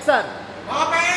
Action! Open!